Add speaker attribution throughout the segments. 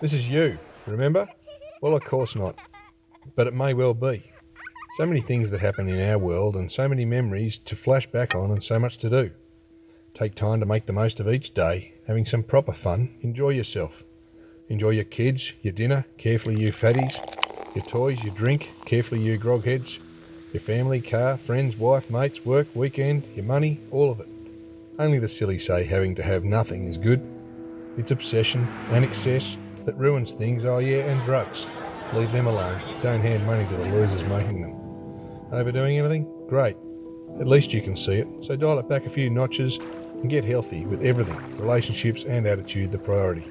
Speaker 1: This is you, remember? Well, of course not. But it may well be. So many things that happen in our world, and so many memories to flash back on, and so much to do. Take time to make the most of each day, having some proper fun. Enjoy yourself. Enjoy your kids, your dinner, carefully you fatties, your toys, your drink, carefully you grogheads, your family, car, friends, wife, mates, work, weekend, your money, all of it. Only the silly say having to have nothing is good. It's obsession and excess that ruins things, oh yeah, and drugs. Leave them alone. Don't hand money to the losers making them. Overdoing anything? Great. At least you can see it, so dial it back a few notches and get healthy with everything, relationships and attitude the priority.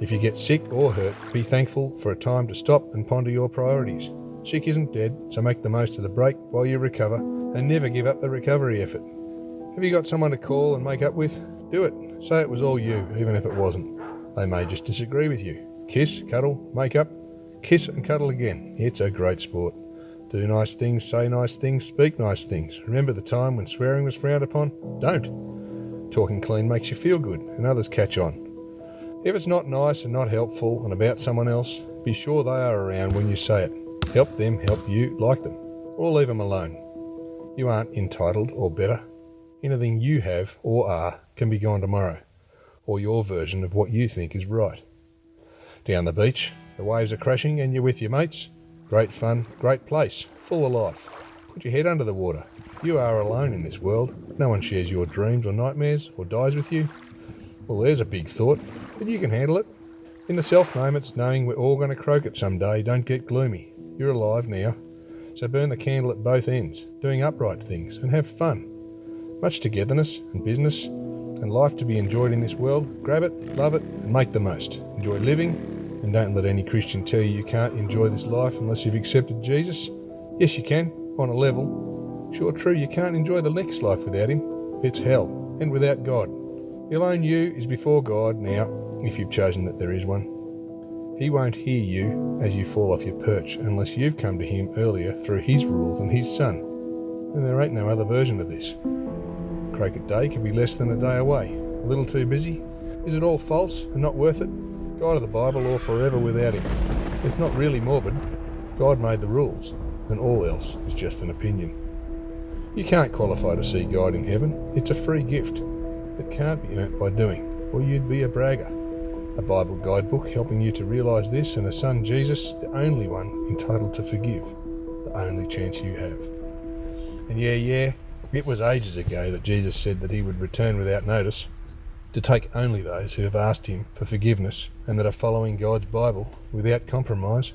Speaker 1: If you get sick or hurt, be thankful for a time to stop and ponder your priorities. Sick isn't dead, so make the most of the break while you recover and never give up the recovery effort. Have you got someone to call and make up with? Do it. Say it was all you, even if it wasn't. They may just disagree with you. Kiss, cuddle, make up, kiss and cuddle again. It's a great sport. Do nice things, say nice things, speak nice things. Remember the time when swearing was frowned upon? Don't. Talking clean makes you feel good, and others catch on. If it's not nice and not helpful and about someone else, be sure they are around when you say it. Help them help you like them, or leave them alone. You aren't entitled or better. Anything you have or are can be gone tomorrow, or your version of what you think is right. Down the beach, the waves are crashing and you're with your mates. Great fun, great place, full of life. Put your head under the water. You are alone in this world. No one shares your dreams or nightmares or dies with you. Well, there's a big thought, but you can handle it. In the self moments, knowing we're all going to croak it someday, don't get gloomy. You're alive now. So burn the candle at both ends, doing upright things, and have fun. Much togetherness and business and life to be enjoyed in this world. Grab it, love it, and make the most. Enjoy living, and don't let any Christian tell you you can't enjoy this life unless you've accepted Jesus. Yes, you can, on a level. Sure, true, you can't enjoy the next life without Him. It's hell, and without God. The alone you is before God now, if you've chosen that there is one. He won't hear you as you fall off your perch unless you've come to Him earlier through His rules and His Son. And there ain't no other version of this. Croquet Day can be less than a day away. A little too busy? Is it all false and not worth it? God of the Bible or forever without him. It's not really morbid. God made the rules, and all else is just an opinion. You can't qualify to see God in heaven. It's a free gift. It can't be earned by doing, or you'd be a bragger. A Bible guidebook helping you to realise this, and a son Jesus, the only one entitled to forgive, the only chance you have. And yeah, yeah, it was ages ago that Jesus said that he would return without notice to take only those who have asked him for forgiveness and that are following God's Bible without compromise.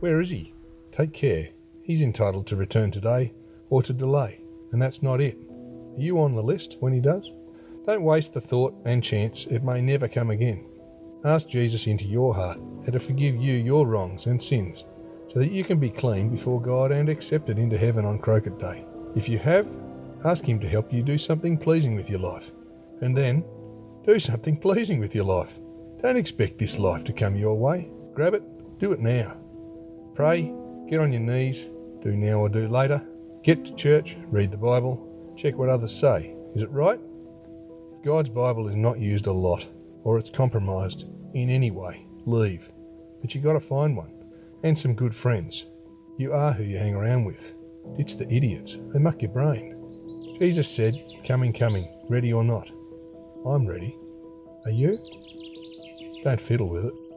Speaker 1: Where is he? Take care. He's entitled to return today or to delay, and that's not it. Are you on the list when he does? Don't waste the thought and chance, it may never come again. Ask Jesus into your heart and to forgive you your wrongs and sins, so that you can be clean before God and accepted into heaven on Croquet Day. If you have, ask Him to help you do something pleasing with your life, and then do something pleasing with your life. Don't expect this life to come your way. Grab it, do it now. Pray, get on your knees, do now or do later. Get to church, read the Bible, check what others say. Is it right? If God's Bible is not used a lot, or it's compromised in any way, leave. But you got to find one, and some good friends. You are who you hang around with. Ditch the idiots, they muck your brain. Jesus said, Coming, coming, ready or not. I'm ready. Are you? Don't fiddle with it.